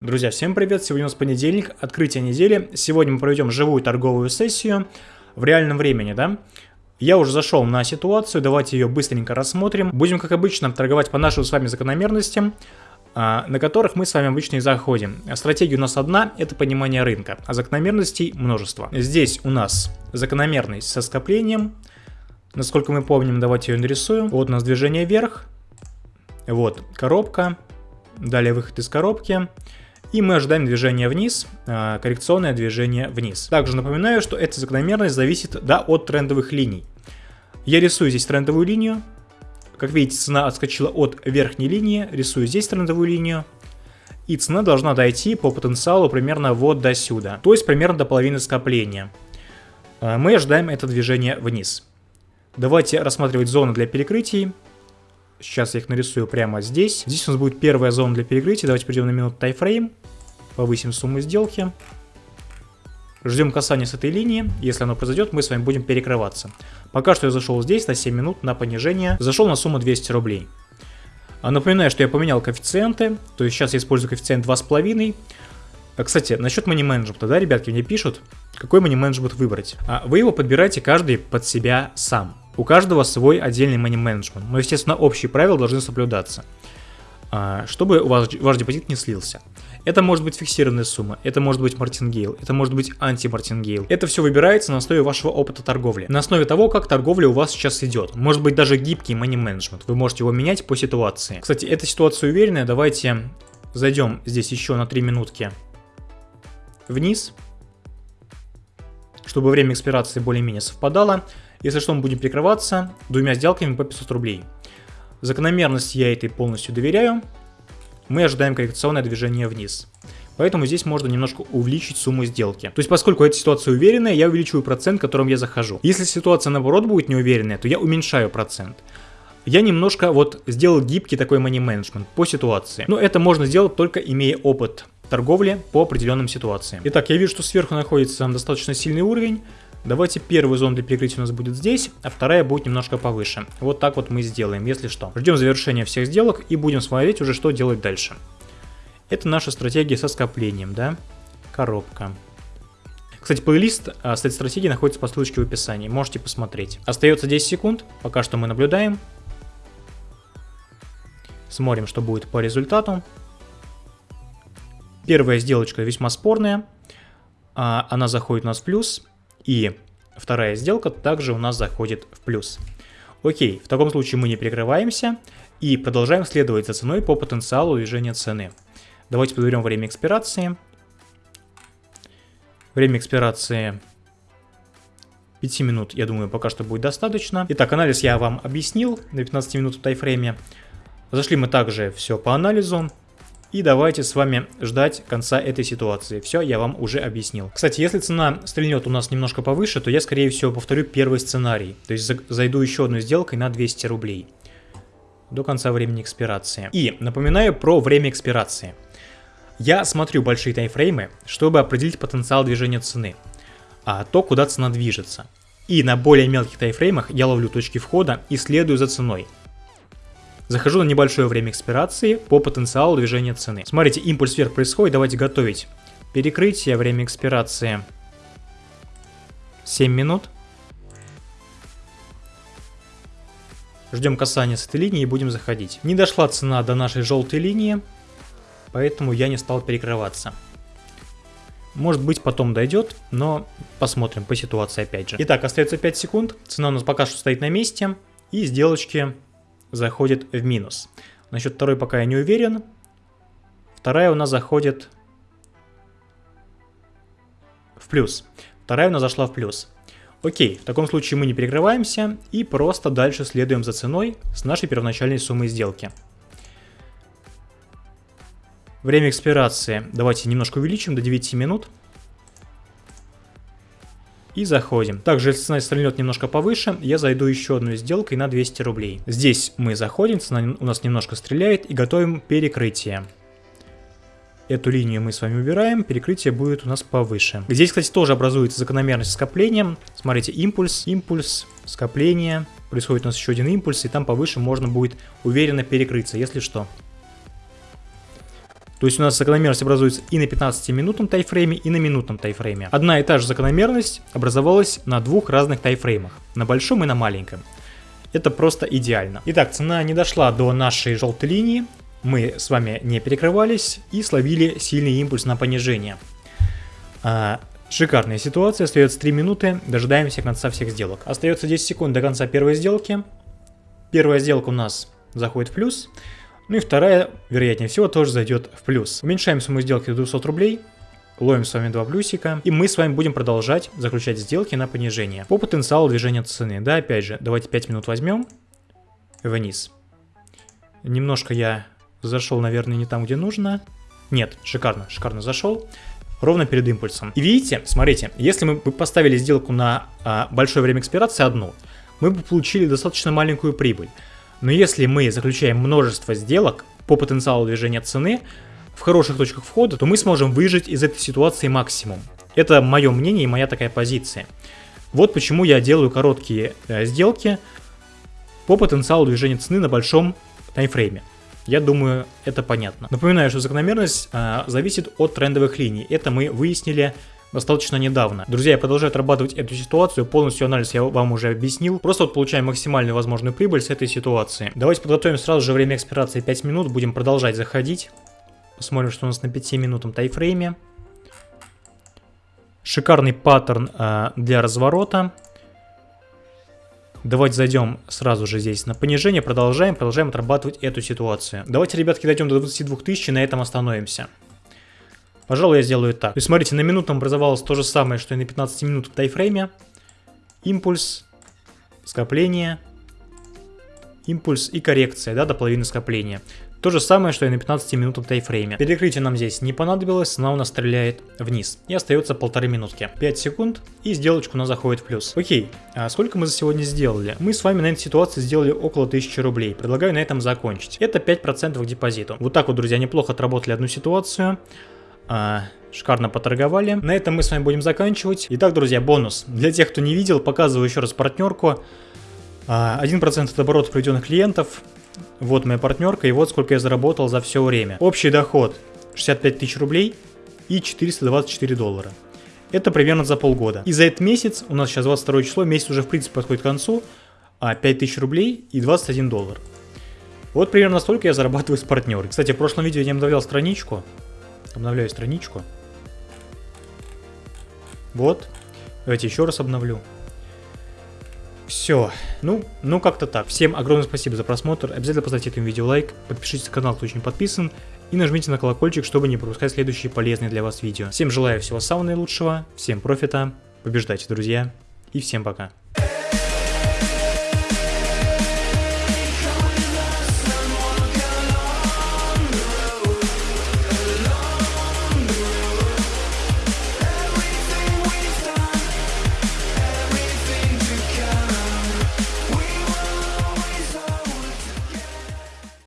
Друзья, всем привет! Сегодня у нас понедельник, открытие недели. Сегодня мы проведем живую торговую сессию в реальном времени, да? Я уже зашел на ситуацию, давайте ее быстренько рассмотрим. Будем, как обычно, торговать по нашим с вами закономерностям, а, на которых мы с вами обычно и заходим. Стратегия у нас одна, это понимание рынка, а закономерностей множество. Здесь у нас закономерность со скоплением. Насколько мы помним, давайте ее нарисуем. Вот у нас движение вверх, вот коробка, далее выход из коробки. И мы ожидаем движения вниз, а, коррекционное движение вниз. Также напоминаю, что эта закономерность зависит да, от трендовых линий. Я рисую здесь трендовую линию. Как видите, цена отскочила от верхней линии. Рисую здесь трендовую линию. И цена должна дойти по потенциалу примерно вот до сюда. То есть примерно до половины скопления. А, мы ожидаем это движение вниз. Давайте рассматривать зоны для перекрытий. Сейчас я их нарисую прямо здесь. Здесь у нас будет первая зона для перекрытия. Давайте перейдем на минуту тайфрейм. Повысим сумму сделки. Ждем касания с этой линии. Если оно произойдет, мы с вами будем перекрываться. Пока что я зашел здесь на 7 минут на понижение. Зашел на сумму 200 рублей. А напоминаю, что я поменял коэффициенты. То есть сейчас я использую коэффициент 2,5. А, кстати, насчет мани-менеджмента, да, ребятки, мне пишут, какой мани-менеджмент выбрать. А вы его подбираете каждый под себя сам. У каждого свой отдельный money management, но, естественно, общие правила должны соблюдаться, а, чтобы ваш, ваш депозит не слился. Это может быть фиксированная сумма, это может быть мартингейл, это может быть анти-мартингейл. Это все выбирается на основе вашего опыта торговли, на основе того, как торговля у вас сейчас идет. Может быть даже гибкий money management, вы можете его менять по ситуации. Кстати, эта ситуация уверенная, давайте зайдем здесь еще на 3 минутки вниз, чтобы время экспирации более-менее совпадало. Если что, мы будем прикрываться двумя сделками по 500 рублей. Закономерность я этой полностью доверяю. Мы ожидаем коррекционное движение вниз. Поэтому здесь можно немножко увеличить сумму сделки. То есть, поскольку эта ситуация уверенная, я увеличиваю процент, которым я захожу. Если ситуация наоборот будет неуверенная, то я уменьшаю процент. Я немножко вот сделал гибкий такой money management по ситуации. Но это можно сделать только имея опыт торговли по определенным ситуациям. Итак, я вижу, что сверху находится достаточно сильный уровень. Давайте первую зону для перекрытия у нас будет здесь, а вторая будет немножко повыше. Вот так вот мы сделаем, если что. Ждем завершения всех сделок и будем смотреть уже, что делать дальше. Это наша стратегия со скоплением, да? Коробка. Кстати, плейлист а, с этой стратегией находится по ссылочке в описании, можете посмотреть. Остается 10 секунд, пока что мы наблюдаем. Смотрим, что будет по результату. Первая сделочка весьма спорная, а, она заходит у нас в плюс, и вторая сделка также у нас заходит в плюс. Окей, в таком случае мы не прикрываемся и продолжаем следовать за ценой по потенциалу движения цены. Давайте подберем время экспирации. Время экспирации 5 минут, я думаю, пока что будет достаточно. Итак, анализ я вам объяснил на 15 минут в тайфрейме. Зашли мы также все по анализу. И давайте с вами ждать конца этой ситуации. Все, я вам уже объяснил. Кстати, если цена стрельнет у нас немножко повыше, то я, скорее всего, повторю первый сценарий. То есть зайду еще одной сделкой на 200 рублей. До конца времени экспирации. И напоминаю про время экспирации. Я смотрю большие таймфреймы, чтобы определить потенциал движения цены. А то, куда цена движется. И на более мелких таймфреймах я ловлю точки входа и следую за ценой. Захожу на небольшое время экспирации по потенциалу движения цены. Смотрите, импульс вверх происходит, давайте готовить. Перекрытие, время экспирации 7 минут. Ждем касания с этой линии и будем заходить. Не дошла цена до нашей желтой линии, поэтому я не стал перекрываться. Может быть потом дойдет, но посмотрим по ситуации опять же. Итак, остается 5 секунд, цена у нас пока что стоит на месте, и сделочки заходит в минус. Насчет второй пока я не уверен. Вторая у нас заходит в плюс. Вторая у нас зашла в плюс. Окей, в таком случае мы не перекрываемся и просто дальше следуем за ценой с нашей первоначальной суммой сделки. Время экспирации давайте немножко увеличим до 9 минут и заходим. Также, если цена стрельнет немножко повыше, я зайду еще одной сделкой на 200 рублей. Здесь мы заходим, цена у нас немножко стреляет и готовим перекрытие. Эту линию мы с вами убираем, перекрытие будет у нас повыше. Здесь, кстати, тоже образуется закономерность скопления. Смотрите, импульс, импульс, скопление. Происходит у нас еще один импульс, и там повыше можно будет уверенно перекрыться, если что. То есть у нас закономерность образуется и на 15-минутном тайфрейме, и на минутном тайфрейме. Одна и та же закономерность образовалась на двух разных тайфреймах, на большом и на маленьком. Это просто идеально. Итак, цена не дошла до нашей желтой линии, мы с вами не перекрывались и словили сильный импульс на понижение. А, шикарная ситуация, остается 3 минуты, дожидаемся конца всех сделок. Остается 10 секунд до конца первой сделки. Первая сделка у нас заходит в плюс. Ну и вторая, вероятнее всего, тоже зайдет в плюс. Уменьшаем сумму сделки до 200 рублей. Ловим с вами два плюсика. И мы с вами будем продолжать заключать сделки на понижение. По потенциалу движения цены. Да, опять же, давайте 5 минут возьмем. Вниз. Немножко я зашел, наверное, не там, где нужно. Нет, шикарно, шикарно зашел. Ровно перед импульсом. И видите, смотрите, если мы поставили сделку на а, большое время экспирации одну, мы бы получили достаточно маленькую прибыль. Но если мы заключаем множество сделок по потенциалу движения цены в хороших точках входа, то мы сможем выжить из этой ситуации максимум. Это мое мнение и моя такая позиция. Вот почему я делаю короткие э, сделки по потенциалу движения цены на большом таймфрейме. Я думаю, это понятно. Напоминаю, что закономерность э, зависит от трендовых линий. Это мы выяснили достаточно недавно. Друзья, я продолжаю отрабатывать эту ситуацию, полностью анализ я вам уже объяснил. Просто вот получаем максимальную возможную прибыль с этой ситуации. Давайте подготовим сразу же время экспирации 5 минут, будем продолжать заходить. Посмотрим, что у нас на 5 минутном тайфрейме. Шикарный паттерн э, для разворота. Давайте зайдем сразу же здесь на понижение, продолжаем, продолжаем отрабатывать эту ситуацию. Давайте, ребятки, дойдем до 22 тысяч и на этом остановимся. Пожалуй, я сделаю так. То есть, смотрите, на минутном образовалось то же самое, что и на 15 минут в тайфрейме. Импульс, скопление, импульс и коррекция, да, до половины скопления. То же самое, что и на 15 минутном тайфрейме. Перекрытие нам здесь не понадобилось, цена у нас стреляет вниз. И остается полторы минутки. 5 секунд, и сделочка у нас заходит в плюс. Окей, а сколько мы за сегодня сделали? Мы с вами на этой ситуации сделали около 1000 рублей. Предлагаю на этом закончить. Это 5% к депозиту. Вот так вот, друзья, неплохо отработали одну ситуацию. А, шикарно поторговали. На этом мы с вами будем заканчивать. Итак, друзья, бонус. Для тех, кто не видел, показываю еще раз партнерку. 1% а, от оборота приведенных клиентов. Вот моя партнерка, и вот сколько я заработал за все время. Общий доход 65 тысяч рублей и 424 доллара. Это примерно за полгода. И за этот месяц, у нас сейчас 22 число, месяц уже в принципе подходит к концу, 5 а, тысяч рублей и 21 доллар. Вот примерно столько я зарабатываю с партнером. Кстати, в прошлом видео я не обновлял страничку. Обновляю страничку. Вот. Давайте еще раз обновлю. Все. Ну, ну как-то так. Всем огромное спасибо за просмотр. Обязательно поставьте этому видео лайк. Подпишитесь на канал, кто еще не подписан. И нажмите на колокольчик, чтобы не пропускать следующие полезные для вас видео. Всем желаю всего самого наилучшего. Всем профита. Побеждайте, друзья. И всем пока.